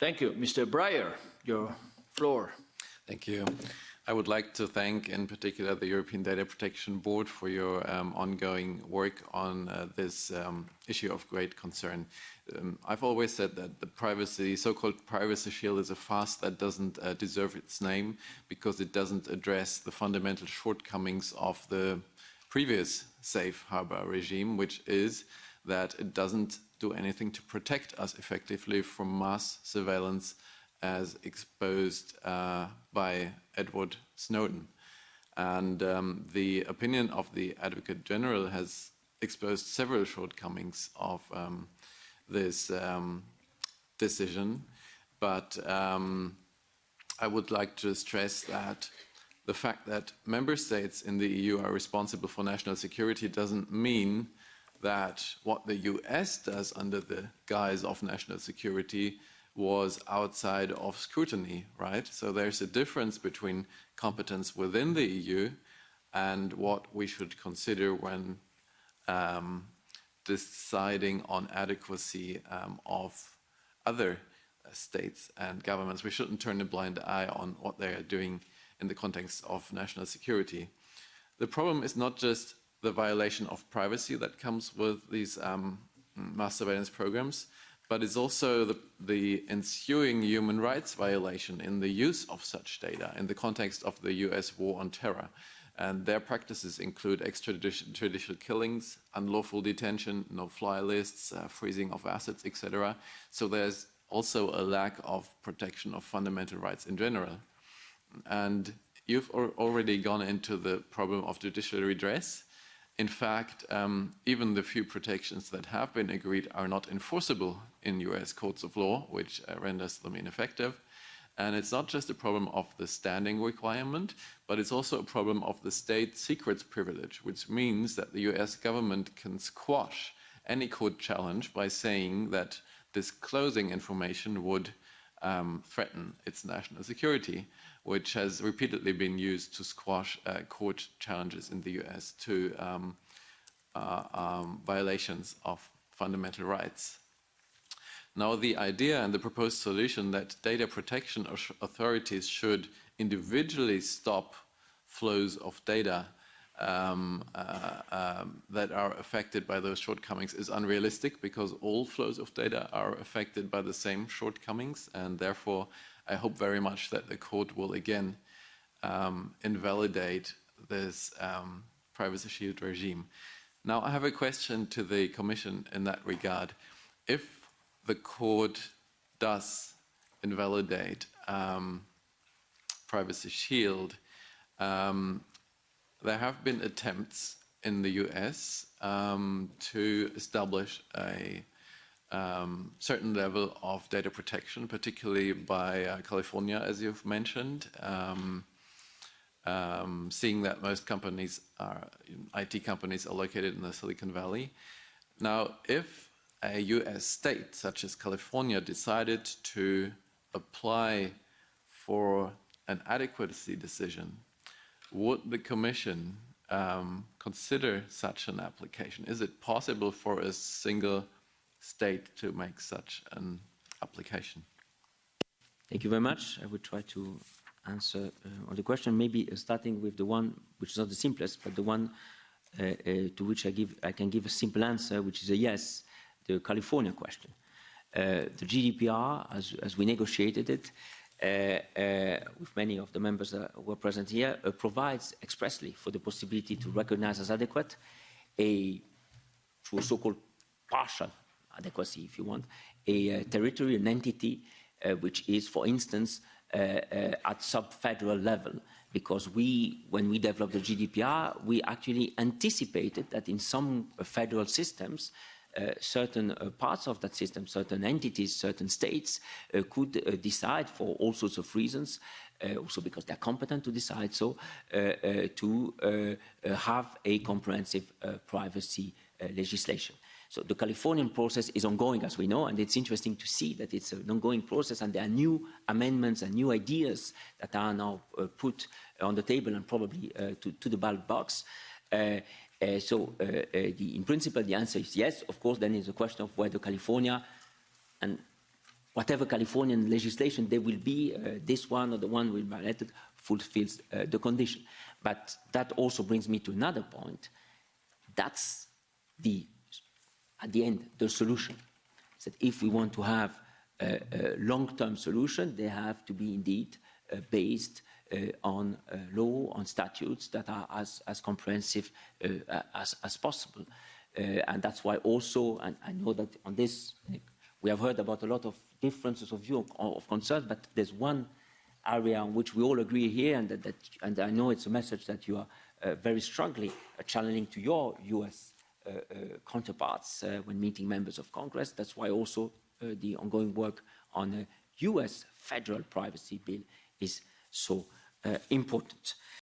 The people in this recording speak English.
Thank you. Mr. Breyer, your floor. Thank you. I would like to thank in particular the European Data Protection Board for your um, ongoing work on uh, this um, issue of great concern. Um, I've always said that the privacy, so-called privacy shield is a farce that doesn't uh, deserve its name because it doesn't address the fundamental shortcomings of the previous safe harbor regime, which is that it doesn't do anything to protect us effectively from mass surveillance as exposed uh, by Edward Snowden. And um, the opinion of the Advocate General has exposed several shortcomings of um, this um, decision. But um, I would like to stress that the fact that member states in the EU are responsible for national security doesn't mean that what the US does under the guise of national security was outside of scrutiny, right? So there's a difference between competence within the EU and what we should consider when um, deciding on adequacy um, of other states and governments. We shouldn't turn a blind eye on what they are doing in the context of national security. The problem is not just the violation of privacy that comes with these um, mass surveillance programs, but it's also the, the, ensuing human rights violation in the use of such data in the context of the US war on terror. And their practices include extrajudicial killings, unlawful detention, no-fly lists, uh, freezing of assets, etc. So there's also a lack of protection of fundamental rights in general. And you've already gone into the problem of judicial redress. In fact, um, even the few protections that have been agreed are not enforceable in US courts of law, which uh, renders them ineffective. And it's not just a problem of the standing requirement, but it's also a problem of the state secrets privilege, which means that the US government can squash any court challenge by saying that disclosing information would um, threaten its national security, which has repeatedly been used to squash uh, court challenges in the US to um, uh, um, violations of fundamental rights. Now, the idea and the proposed solution that data protection authorities should individually stop flows of data um, uh, um, that are affected by those shortcomings is unrealistic because all flows of data are affected by the same shortcomings and therefore I hope very much that the court will again um, invalidate this um, privacy shield regime. Now I have a question to the Commission in that regard. If the court does invalidate um, Privacy Shield, um, there have been attempts in the US um, to establish a um, certain level of data protection, particularly by uh, California, as you've mentioned, um, um, seeing that most companies are, IT companies are located in the Silicon Valley. Now, if a US state such as California decided to apply for an adequacy decision, would the Commission um, consider such an application? Is it possible for a single state to make such an application? Thank you very much. I will try to answer uh, on the question, maybe uh, starting with the one which is not the simplest, but the one uh, uh to which I, give, I can give a simple answer, which is a yes the California question. Uh, the GDPR, as, as, we negotiated it, with many of the members that were present here, uh, provides expressly for the possibility to recognize as adequate a, through so-called partial adequacy, if you want, a uh, territory, an entity, uh, which is, for instance, at sub-federal level, because we, when we developed the GDPR, we actually anticipated that in some federal systems, uh, certain uh, parts of that system, certain entities, certain states uh, could uh, decide for all sorts of reasons, uh, also because they're competent to decide so, uh, to have a comprehensive privacy legislation. So the Californian process is ongoing, as we know, and it's interesting to see that it's an ongoing process and there are new amendments and new ideas that are now put on the table and probably to, to, the ballot box. Uh, so uh, uh, the, in principle, the answer is yes. Of course, then it's a question of whether California, and whatever Californian legislation there will be, this one or the one will be violated fulfills the condition. But that also brings me to another point. That's the, at the end, the solution. Is that if we want to have a, a long-term solution, they have to be indeed uh, based on uh, law, on statutes that are as, as comprehensive uh, as, as possible. Uh, and that's why also, and I know that on this, we have heard about a lot of differences of view of, of concerns, but there's one area on which we all agree here, and, that, that, and I know it's a message that you are uh, very strongly uh, channeling to your US uh, uh, counterparts uh, when meeting members of Congress. That's why also uh, the ongoing work on a US federal privacy bill is so uh, Uh, important.